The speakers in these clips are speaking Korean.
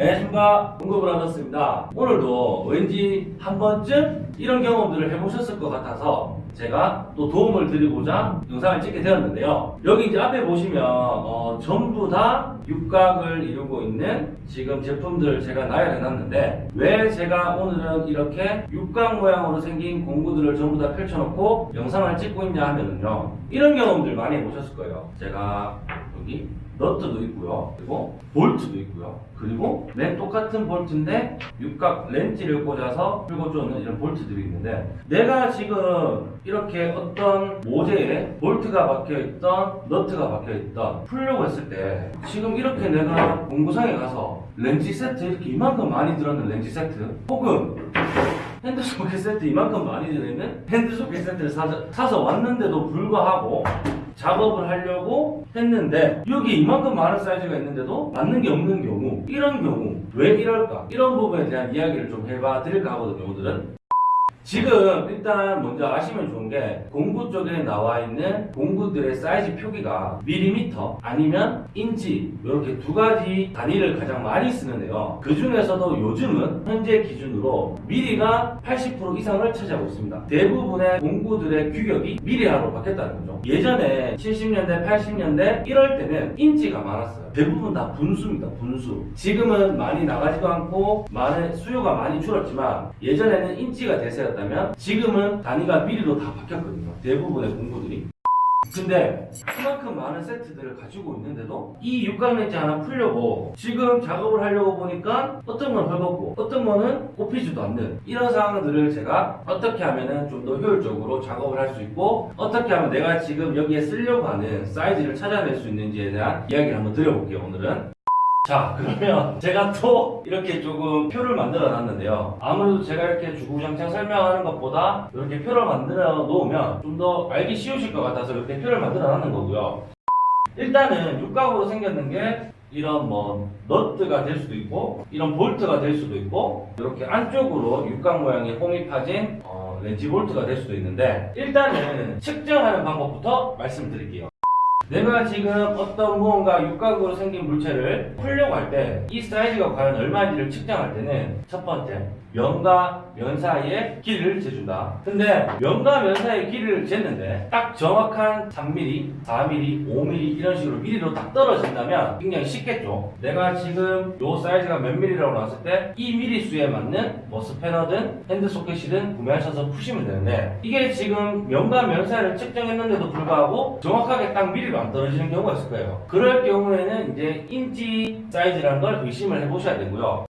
안녕하십니까 공급을 하셨습니다. 오늘도 왠지 한 번쯤 이런 경험들을 해보셨을 것 같아서 제가 또 도움을 드리고자 영상을 찍게 되었는데요. 여기 이제 앞에 보시면 어, 전부 다 육각을 이루고 있는 지금 제품들을 제가 나열해 놨는데 왜 제가 오늘은 이렇게 육각 모양으로 생긴 공구들을 전부 다 펼쳐놓고 영상을 찍고 있냐 하면은요 이런 경험들 많이 해보셨을 거예요. 제가 여기 너트도 있고요. 그리고 볼트도 있고요. 그리고 맨 똑같은 볼트인데 육각 렌치를 꽂아서 풀고 쪼는 이런 볼트들이 있는데 내가 지금 이렇게 어떤 모재에 볼트가 박혀 있던 너트가 박혀 있던 풀려고 했을 때 지금 이렇게 내가 공구상에 가서 렌치 세트 이렇게 이만큼 많이 들었는 렌치 세트 혹은 핸드 소켓 세트 이만큼 많이 들어있는 핸드 소켓 세트를 사서, 사서 왔는데도 불구하고 작업을 하려고 했는데 여기 이만큼 많은 사이즈가 있는데도 맞는 게 없는 경우 이런 경우 왜 이럴까? 이런 부분에 대한 이야기를 좀 해봐 드릴까 하거든요 오늘은 지금 일단 먼저 아시면 좋은 게 공구 쪽에 나와 있는 공구들의 사이즈 표기가 밀리미터 아니면 인치 이렇게 두 가지 단위를 가장 많이 쓰는데요. 그 중에서도 요즘은 현재 기준으로 미리가 80% 이상을 차지하고 있습니다. 대부분의 공구들의 규격이 미리로 바뀌었다는 거죠. 예전에 70년대, 80년대 이럴 때는 인치가 많았어요. 대부분 다 분수입니다. 분수. 지금은 많이 나가지도 않고 많은 수요가 많이 줄었지만 예전에는 인치가 대세였다면 지금은 단위가 미리로 다 바뀌었거든요. 대부분의 공구들이. 근데 그만큼 많은 세트들을 가지고 있는데도 이 육각 렌즈 하나 풀려고 지금 작업을 하려고 보니까 어떤 건 헐겁고 어떤 거는 꼽히지도 않는 이런 상황들을 제가 어떻게 하면 좀 더 효율적으로 작업을 할 수 있고 어떻게 하면 내가 지금 여기에 쓰려고 하는 사이즈를 찾아낼 수 있는지에 대한 이야기를 한번 드려볼게요 오늘은 자 그러면 제가 또 이렇게 조금 표를 만들어 놨는데요. 아무래도 제가 이렇게 주구장창 설명하는 것보다 이렇게 표를 만들어 놓으면 좀 더 알기 쉬우실 것 같아서 이렇게 표를 만들어 놨는 거고요. 일단은 육각으로 생겼는 게 이런 뭐 너트가 될 수도 있고 이런 볼트가 될 수도 있고 이렇게 안쪽으로 육각 모양의 홈이 파진 어, 렌치 볼트가 될 수도 있는데 일단은 측정하는 방법부터 말씀드릴게요 내가 지금 어떤 무언가 육각으로 생긴 물체를 풀려고 할 때 이 사이즈가 과연 얼마인지를 측정할 때는 첫 번째 면과 면 사이의 길이를 재준다. 근데 면과 면 사이의 길이를 쟀는데 딱 정확한 3mm, 4mm, 5mm 이런 식으로 미리로 딱 떨어진다면 굉장히 쉽겠죠. 내가 지금 요 사이즈가 몇 mm라고 나왔을 때이 미리 수에 맞는 뭐 스패너든 핸드 소켓이든 구매하셔서 푸시면 되는데 이게 지금 면과 면 사이를 측정했는데도 불구하고 정확하게 딱 미리로 안 떨어지는 경우가 있을 거예요. 그럴 경우에는 이제 인치 사이즈라는 걸 의심을 해보셔야 되고요.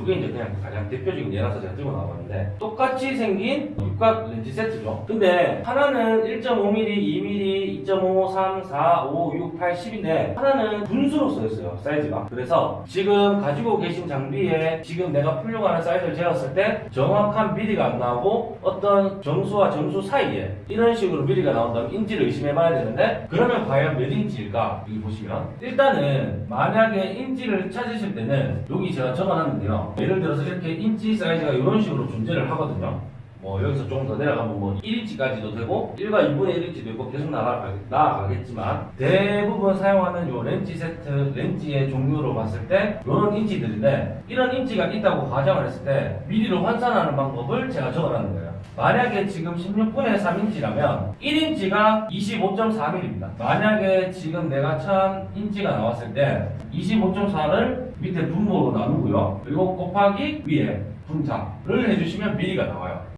이게 이제 그냥 가장 대표적인 예라서 제가 들고 나왔는데 똑같이 생긴 육각 렌치 세트죠. 근데 하나는 1.5mm, 2mm, 2.5, 3, 4, 5, 6, 8, 10인데 하나는 분수로 써 있어요. 사이즈가. 그래서 지금 가지고 계신 장비에 지금 내가 풀려고 하는 사이즈를 재었을 때 정확한 미리가 안 나오고 어떤 정수와 정수 사이에 이런 식으로 미리가 나온다면 인치를 의심해 봐야 되는데 그러면 과연 몇 인치일까? 여기 보시면 일단은 만약에 인치를 찾으실 때는 여기 제가 적어놨는데요. 예를 들어서 이렇게 인치 사이즈가 이런 식으로 존재를 하거든요. 뭐 여기서 조금 더 내려가면 뭐 1인치까지도 되고 1과 2분의 1인치도 있고 계속 나아가, 나아가겠지만 대부분 사용하는 요 렌치 세트 렌치의 종류로 봤을 때 이런 인치들인데 이런 인치가 있다고 가정을 했을 때 미리로 환산하는 방법을 제가 적어놨는 거예요. 만약에 지금 16분의 3인치라면 1인치가 25.4mm입니다. 만약에 지금 내가 1000인치가 나왔을 때 25.4를 밑에 분모로 나누고요. 그리고 곱하기 위에 분자를 해주시면 미리가 나와요.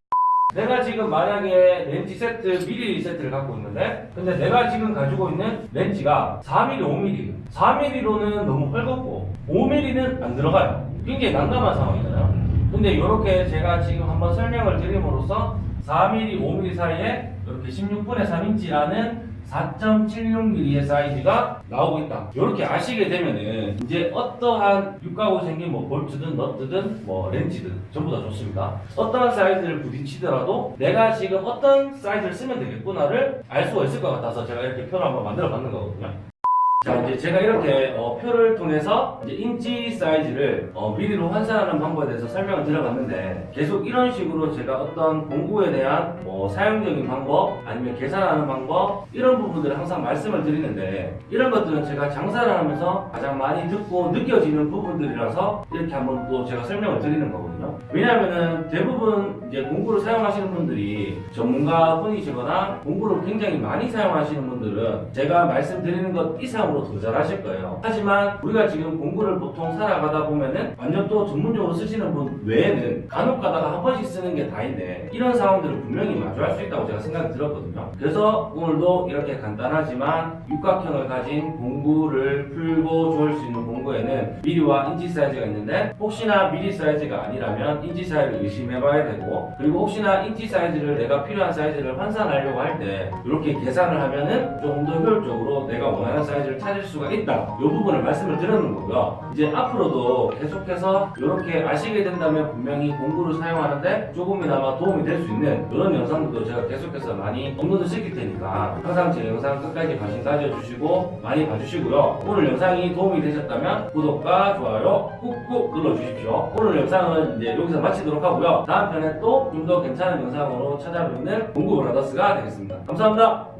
내가 지금 만약에 렌치 세트 미리 세트를 갖고 있는데 근데 내가 지금 가지고 있는 렌치가 4mm, 5mm 4mm로는 너무 헐겁고 5mm는 안 들어가요. 굉장히 난감한 상황이잖아요. 근데 이렇게 제가 지금 한번 설명을 드림으로써 4mm, 5mm 사이에 이렇게 16분의 3인치라는 4.76mm의 사이즈가 나오고 있다. 이렇게 아시게 되면은 이제 어떠한 육각으로 생긴 뭐 볼트든 너트든 뭐 렌치든 전부 다 좋습니다. 어떠한 사이즈를 부딪히더라도 내가 지금 어떤 사이즈를 쓰면 되겠구나를 알 수가 있을 것 같아서 제가 이렇게 표를 한번 만들어 봤는 거거든요. 자 이제 제가 이렇게 어, 표를 통해서 인치 사이즈를 어, 미리로 환산하는 방법에 대해서 설명을 드려봤는데 계속 이런 식으로 제가 어떤 공구에 대한 뭐 사용적인 방법 아니면 계산하는 방법 이런 부분들을 항상 말씀을 드리는데 이런 것들은 제가 장사를 하면서 가장 많이 듣고 느껴지는 부분들이라서 이렇게 한번 또 제가 설명을 드리는 거거든요. 왜냐하면은 대부분 이제 공구를 사용하시는 분들이 전문가 분이시거나 공구를 굉장히 많이 사용하시는 분들은 제가 말씀드리는 것 이상 으로 더 잘하실 거예요. 하지만 우리가 지금 공구를 보통 살아가다 보면은 완전 또 전문적으로 쓰시는 분 외에는 간혹 가다가 한 번씩 쓰는 게 다인데 이런 상황들을 분명히 마주할 수 있다고 제가 생각이 들었거든요. 그래서 오늘도 이렇게 간단하지만 육각형을 가진 공구를 풀고 조일 수 있는 공구에는 미리와 인치 사이즈가 있는데 혹시나 미리 사이즈가 아니라면 인치 사이즈를 의심해 봐야 되고 그리고 혹시나 인치 사이즈를 내가 필요한 사이즈를 환산하려고 할 때 이렇게 계산을 하면은 조금 더 효율적으로 내가 원하는 사이즈를 찾을 수가 있다. 이 부분을 말씀을 드리는 거고요. 이제 앞으로도 계속해서 이렇게 아시게 된다면 분명히 공구를 사용하는데 조금이나마 도움이 될 수 있는 이런 영상들도 제가 계속해서 많이 업로드 시킬 테니까 항상 제 영상 끝까지 관심 가져주시고 많이 봐주시고요. 오늘 영상이 도움이 되셨다면 구독과 좋아요 꾹꾹 눌러주십시오. 오늘 영상은 이제 여기서 마치도록 하고요. 다음 편에 또 좀 더 괜찮은 영상으로 찾아뵙는 공구 브라더스가 되겠습니다. 감사합니다.